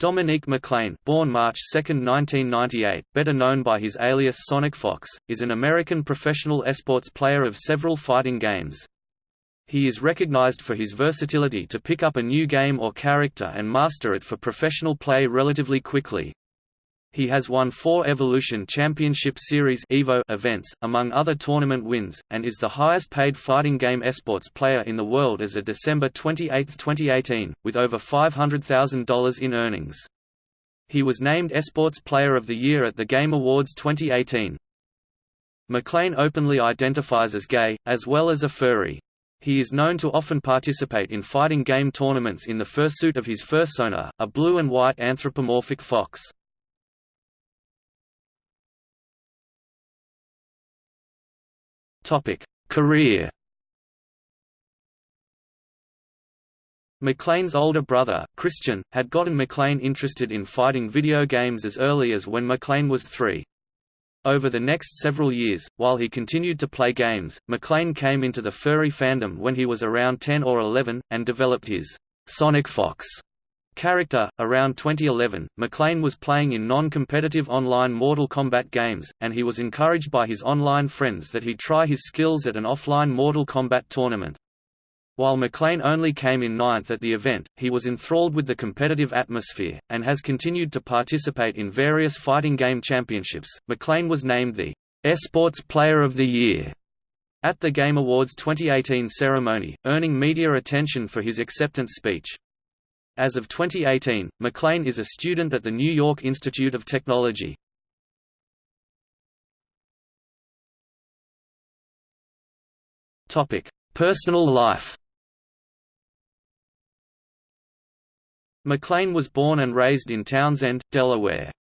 Dominique McLean born March 2, 1998, better known by his alias Sonic Fox, is an American professional esports player of several fighting games. He is recognized for his versatility to pick up a new game or character and master it for professional play relatively quickly. He has won four Evolution Championship Series Evo events, among other tournament wins, and is the highest-paid fighting game esports player in the world as of December 28, 2018, with over $500,000 in earnings. He was named Esports Player of the Year at the Game Awards 2018. McLean openly identifies as gay, as well as a furry. He is known to often participate in fighting game tournaments in the fursuit of his fursona, a blue and white anthropomorphic fox. Career McLean's older brother, Christian, had gotten McLean interested in fighting video games as early as when McLean was three. Over the next several years, while he continued to play games, McLean came into the furry fandom when he was around 10 or 11, and developed his Sonic Fox character. Around 2011, McLean was playing in non-competitive online Mortal Kombat games, and he was encouraged by his online friends that he try his skills at an offline Mortal Kombat tournament. While McLean only came in ninth at the event, he was enthralled with the competitive atmosphere, and has continued to participate in various fighting game championships. McLean was named the Esports Player of the Year at the Game Awards 2018 ceremony, earning media attention for his acceptance speech. As of 2018, McLean is a student at the New York Institute of Technology. Personal life McLean was born and raised in Townsend, Delaware.